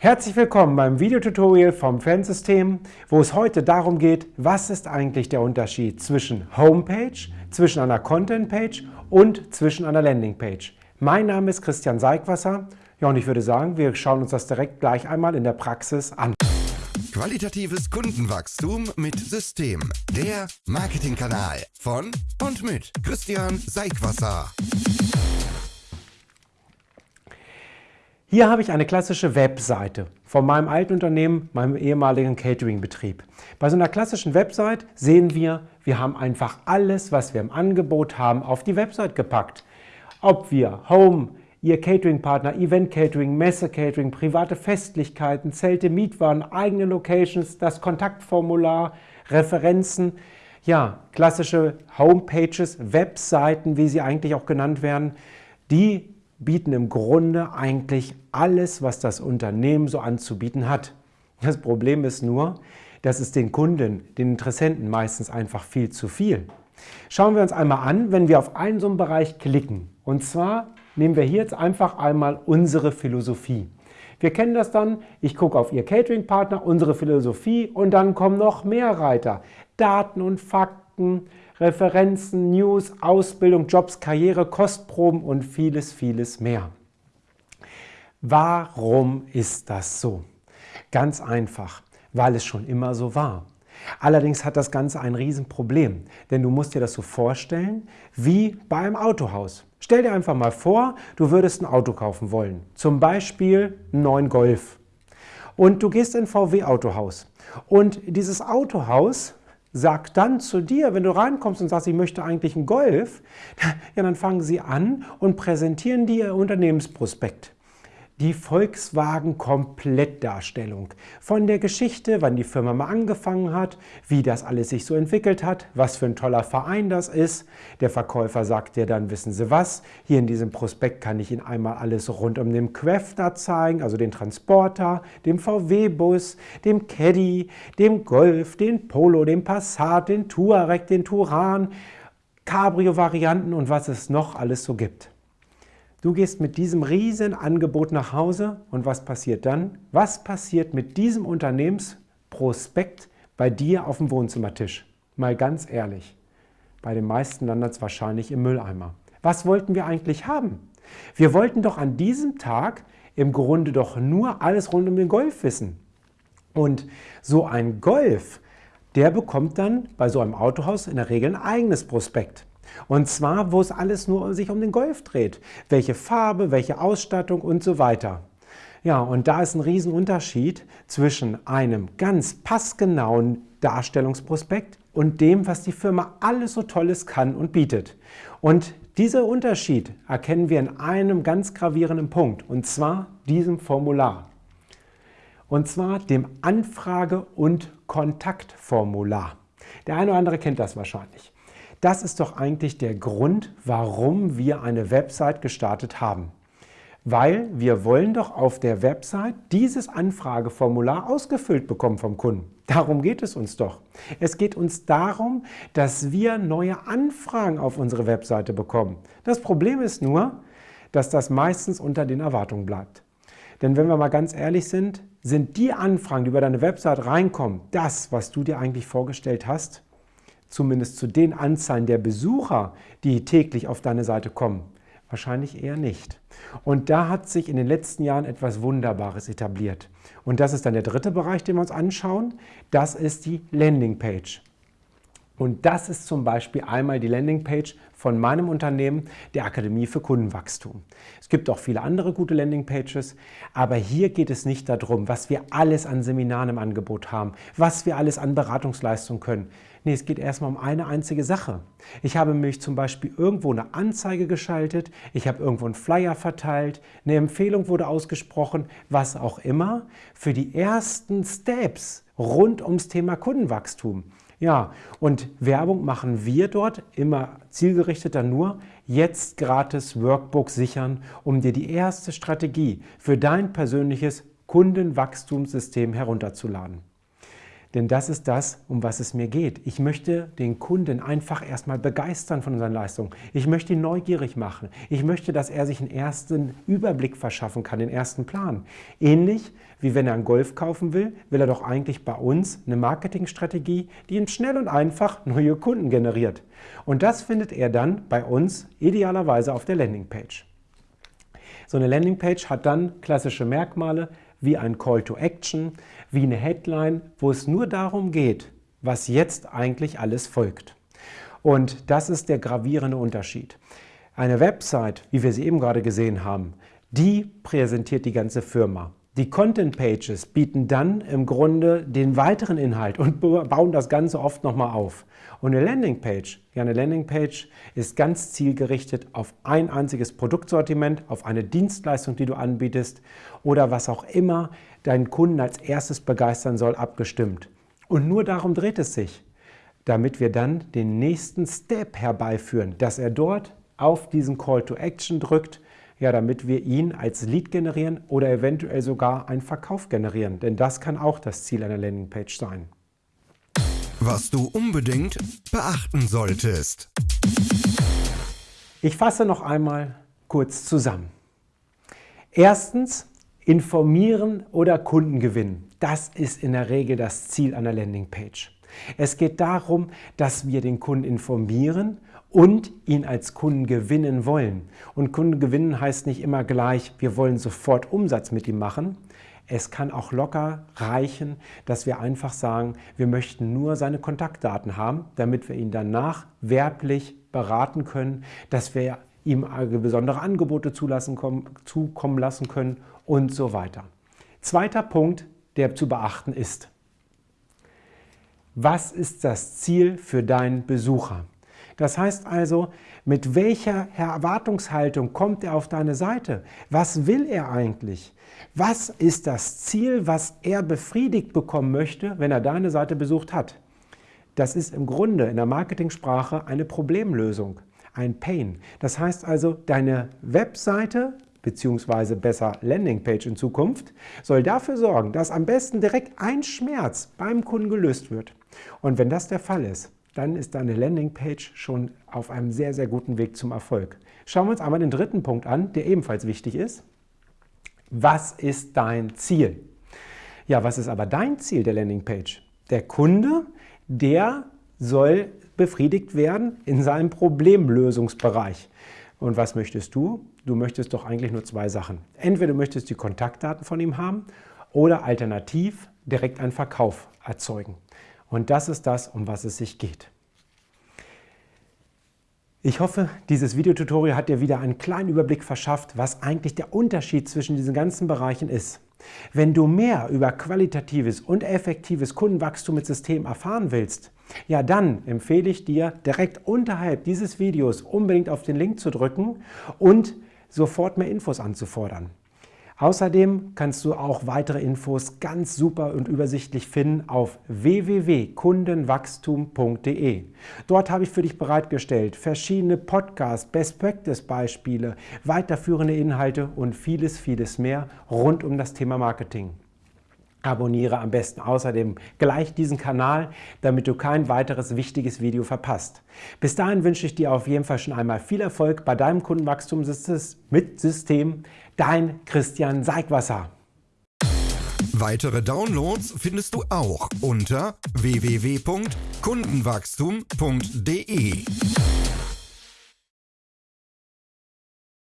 Herzlich willkommen beim Videotutorial vom Fansystem, wo es heute darum geht, was ist eigentlich der Unterschied zwischen Homepage, zwischen einer Contentpage und zwischen einer Landingpage. Mein Name ist Christian Seigwasser ja, und ich würde sagen, wir schauen uns das direkt gleich einmal in der Praxis an. Qualitatives Kundenwachstum mit System. Der Marketingkanal von und mit Christian Seigwasser. Hier habe ich eine klassische Webseite von meinem alten Unternehmen, meinem ehemaligen Catering-Betrieb. Bei so einer klassischen Website sehen wir, wir haben einfach alles, was wir im Angebot haben, auf die Website gepackt. Ob wir Home, Ihr Catering-Partner, Event-Catering, Messe-Catering, private Festlichkeiten, Zelte, Mietwagen, eigene Locations, das Kontaktformular, Referenzen, ja, klassische Homepages, Webseiten, wie sie eigentlich auch genannt werden, die bieten im Grunde eigentlich alles, was das Unternehmen so anzubieten hat. Das Problem ist nur, dass es den Kunden, den Interessenten meistens einfach viel zu viel. Schauen wir uns einmal an, wenn wir auf einen so einen Bereich klicken. Und zwar nehmen wir hier jetzt einfach einmal unsere Philosophie. Wir kennen das dann, ich gucke auf Ihr Catering-Partner, unsere Philosophie und dann kommen noch mehr Reiter. Daten und Fakten, Referenzen, News, Ausbildung, Jobs, Karriere, Kostproben und vieles, vieles mehr. Warum ist das so? Ganz einfach, weil es schon immer so war. Allerdings hat das Ganze ein Riesenproblem, denn du musst dir das so vorstellen wie bei einem Autohaus. Stell dir einfach mal vor, du würdest ein Auto kaufen wollen, zum Beispiel einen neuen Golf. Und du gehst in ein VW-Autohaus und dieses Autohaus sagt dann zu dir, wenn du reinkommst und sagst, ich möchte eigentlich einen Golf, ja, dann fangen sie an und präsentieren dir ihr Unternehmensprospekt die Volkswagen-Komplettdarstellung. Von der Geschichte, wann die Firma mal angefangen hat, wie das alles sich so entwickelt hat, was für ein toller Verein das ist. Der Verkäufer sagt dir dann, wissen Sie was, hier in diesem Prospekt kann ich Ihnen einmal alles rund um den Quefter zeigen, also den Transporter, dem VW-Bus, dem Caddy, dem Golf, den Polo, den Passat, den Touareg, den Turan, Cabrio-Varianten und was es noch alles so gibt. Du gehst mit diesem riesen Angebot nach Hause und was passiert dann? Was passiert mit diesem Unternehmensprospekt bei dir auf dem Wohnzimmertisch? Mal ganz ehrlich, bei den meisten landet es wahrscheinlich im Mülleimer. Was wollten wir eigentlich haben? Wir wollten doch an diesem Tag im Grunde doch nur alles rund um den Golf wissen. Und so ein Golf, der bekommt dann bei so einem Autohaus in der Regel ein eigenes Prospekt. Und zwar, wo es alles nur sich um den Golf dreht. Welche Farbe, welche Ausstattung und so weiter. Ja, und da ist ein Riesenunterschied zwischen einem ganz passgenauen Darstellungsprospekt und dem, was die Firma alles so Tolles kann und bietet. Und dieser Unterschied erkennen wir in einem ganz gravierenden Punkt, und zwar diesem Formular. Und zwar dem Anfrage- und Kontaktformular. Der eine oder andere kennt das wahrscheinlich. Das ist doch eigentlich der Grund, warum wir eine Website gestartet haben. Weil wir wollen doch auf der Website dieses Anfrageformular ausgefüllt bekommen vom Kunden. Darum geht es uns doch. Es geht uns darum, dass wir neue Anfragen auf unsere Webseite bekommen. Das Problem ist nur, dass das meistens unter den Erwartungen bleibt. Denn wenn wir mal ganz ehrlich sind, sind die Anfragen, die über deine Website reinkommen, das, was du dir eigentlich vorgestellt hast? Zumindest zu den Anzahlen der Besucher, die täglich auf deine Seite kommen? Wahrscheinlich eher nicht. Und da hat sich in den letzten Jahren etwas Wunderbares etabliert. Und das ist dann der dritte Bereich, den wir uns anschauen. Das ist die Landingpage. Und das ist zum Beispiel einmal die Landingpage von meinem Unternehmen, der Akademie für Kundenwachstum. Es gibt auch viele andere gute Landingpages, aber hier geht es nicht darum, was wir alles an Seminaren im Angebot haben, was wir alles an Beratungsleistungen können. Nee, es geht erstmal um eine einzige Sache. Ich habe mich zum Beispiel irgendwo eine Anzeige geschaltet, ich habe irgendwo einen Flyer verteilt, eine Empfehlung wurde ausgesprochen, was auch immer, für die ersten Steps rund ums Thema Kundenwachstum. Ja, und Werbung machen wir dort immer zielgerichteter nur jetzt gratis Workbook sichern, um dir die erste Strategie für dein persönliches Kundenwachstumssystem herunterzuladen. Denn das ist das, um was es mir geht. Ich möchte den Kunden einfach erstmal begeistern von unseren Leistungen. Ich möchte ihn neugierig machen. Ich möchte, dass er sich einen ersten Überblick verschaffen kann, den ersten Plan. Ähnlich wie wenn er einen Golf kaufen will, will er doch eigentlich bei uns eine Marketingstrategie, die ihm schnell und einfach neue Kunden generiert. Und das findet er dann bei uns idealerweise auf der Landingpage. So eine Landingpage hat dann klassische Merkmale wie ein Call to Action, wie eine Headline, wo es nur darum geht, was jetzt eigentlich alles folgt. Und das ist der gravierende Unterschied. Eine Website, wie wir sie eben gerade gesehen haben, die präsentiert die ganze Firma. Die Content Pages bieten dann im Grunde den weiteren Inhalt und bauen das Ganze oft nochmal auf. Und eine Landingpage, ja eine Landingpage ist ganz zielgerichtet auf ein einziges Produktsortiment, auf eine Dienstleistung, die du anbietest oder was auch immer deinen Kunden als erstes begeistern soll, abgestimmt. Und nur darum dreht es sich, damit wir dann den nächsten Step herbeiführen, dass er dort auf diesen Call to Action drückt, ja, damit wir ihn als Lead generieren oder eventuell sogar einen Verkauf generieren. Denn das kann auch das Ziel einer Landingpage sein. Was du unbedingt beachten solltest. Ich fasse noch einmal kurz zusammen. Erstens, informieren oder Kunden gewinnen. Das ist in der Regel das Ziel einer Landingpage. Es geht darum, dass wir den Kunden informieren und ihn als Kunden gewinnen wollen. Und Kunden gewinnen heißt nicht immer gleich, wir wollen sofort Umsatz mit ihm machen. Es kann auch locker reichen, dass wir einfach sagen, wir möchten nur seine Kontaktdaten haben, damit wir ihn danach werblich beraten können, dass wir ihm besondere Angebote zulassen, zukommen lassen können und so weiter. Zweiter Punkt, der zu beachten ist. Was ist das Ziel für deinen Besucher? Das heißt also, mit welcher Erwartungshaltung kommt er auf deine Seite? Was will er eigentlich? Was ist das Ziel, was er befriedigt bekommen möchte, wenn er deine Seite besucht hat? Das ist im Grunde in der Marketingsprache eine Problemlösung, ein Pain. Das heißt also, deine Webseite beziehungsweise besser Landingpage in Zukunft, soll dafür sorgen, dass am besten direkt ein Schmerz beim Kunden gelöst wird. Und wenn das der Fall ist, dann ist deine Landingpage schon auf einem sehr, sehr guten Weg zum Erfolg. Schauen wir uns einmal den dritten Punkt an, der ebenfalls wichtig ist. Was ist dein Ziel? Ja, was ist aber dein Ziel der Landingpage? Der Kunde, der soll befriedigt werden in seinem Problemlösungsbereich. Und was möchtest du? Du möchtest doch eigentlich nur zwei Sachen. Entweder du möchtest die Kontaktdaten von ihm haben oder alternativ direkt einen Verkauf erzeugen. Und das ist das, um was es sich geht. Ich hoffe, dieses Videotutorial hat dir wieder einen kleinen Überblick verschafft, was eigentlich der Unterschied zwischen diesen ganzen Bereichen ist. Wenn du mehr über qualitatives und effektives Kundenwachstum mit System erfahren willst, ja dann empfehle ich dir, direkt unterhalb dieses Videos unbedingt auf den Link zu drücken und sofort mehr Infos anzufordern. Außerdem kannst du auch weitere Infos ganz super und übersichtlich finden auf www.kundenwachstum.de. Dort habe ich für dich bereitgestellt verschiedene Podcasts, Best Practice Beispiele, weiterführende Inhalte und vieles, vieles mehr rund um das Thema Marketing. Abonniere am besten außerdem gleich diesen Kanal, damit du kein weiteres wichtiges Video verpasst. Bis dahin wünsche ich dir auf jeden Fall schon einmal viel Erfolg bei deinem Kundenwachstum mit System. Dein Christian Seigwasser. Weitere Downloads findest du auch unter www.kundenwachstum.de.